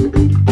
Música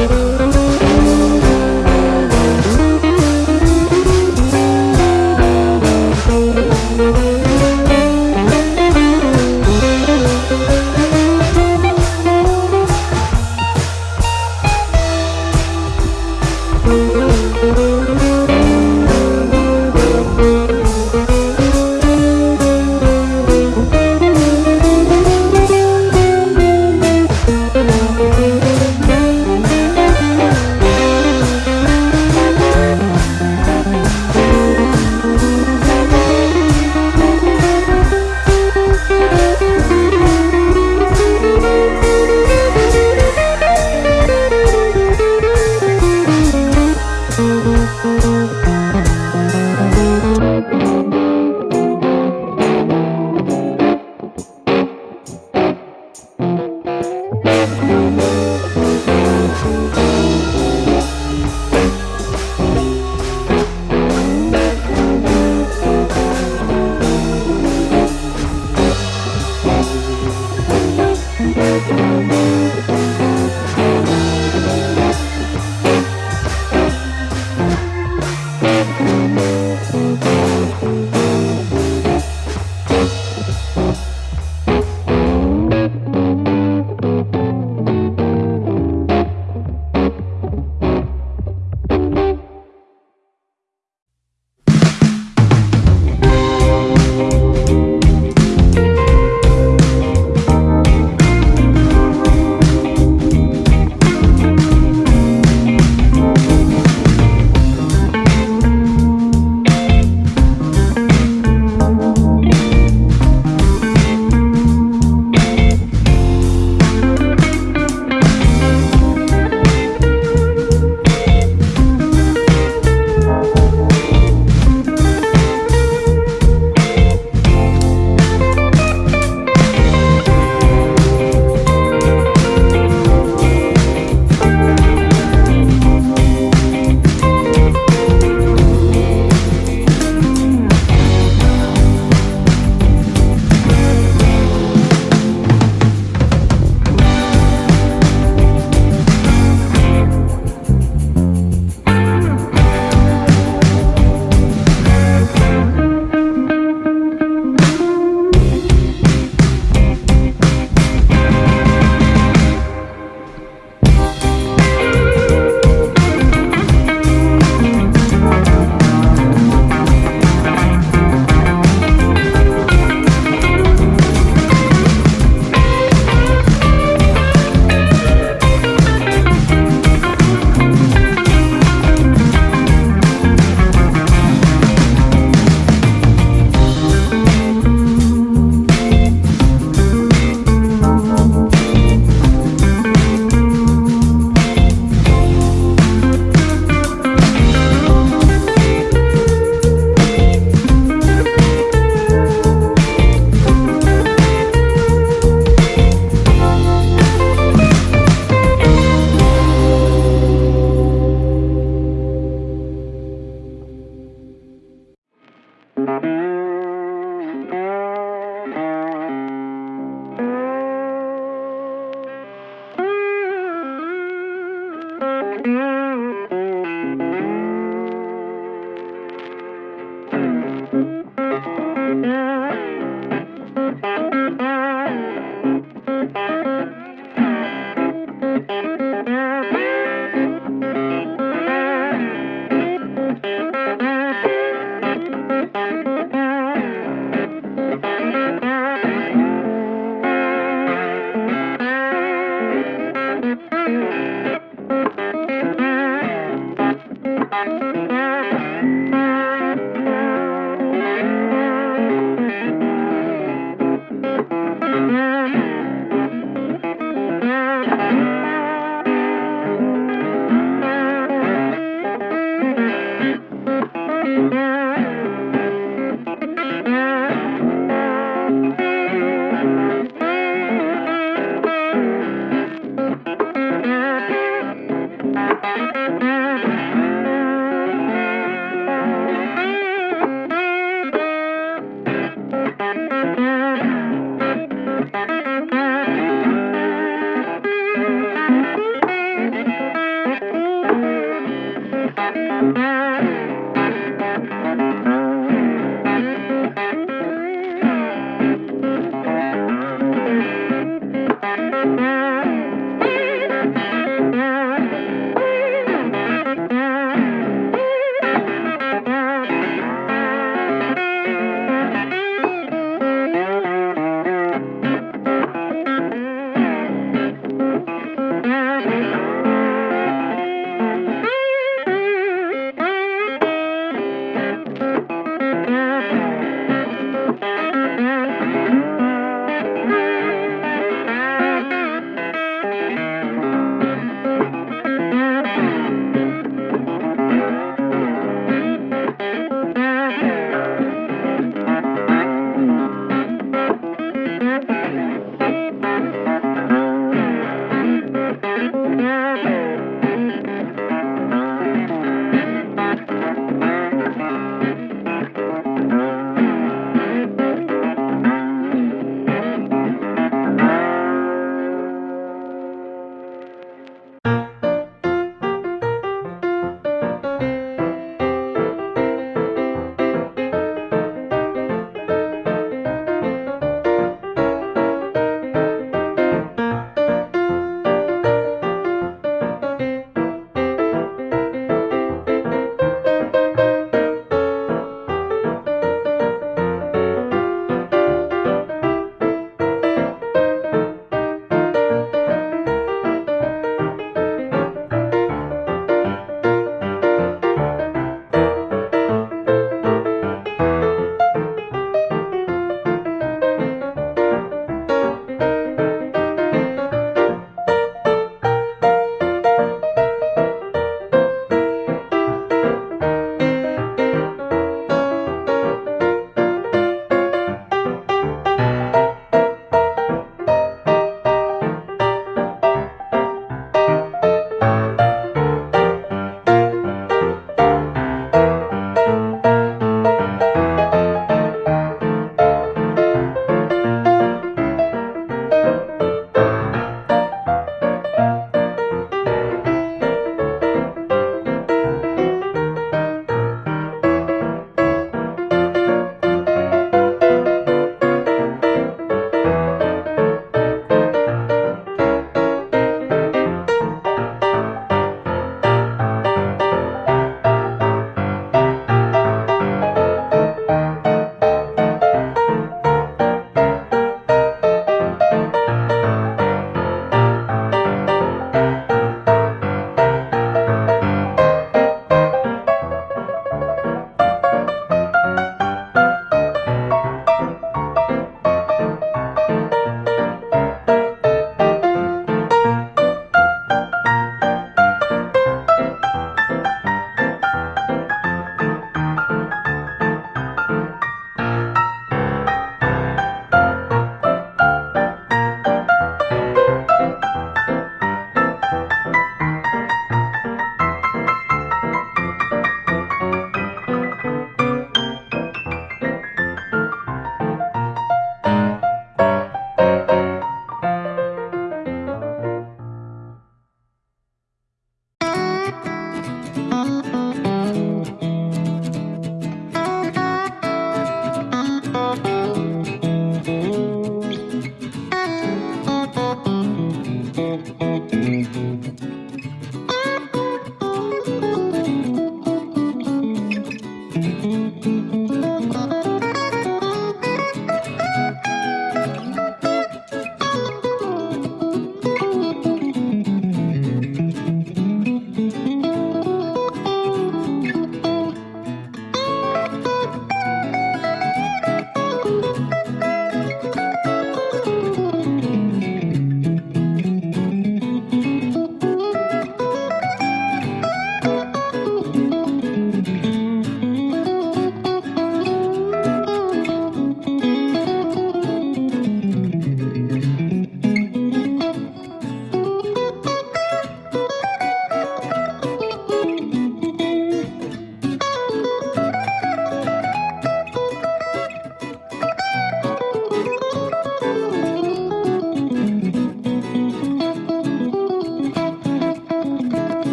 Thank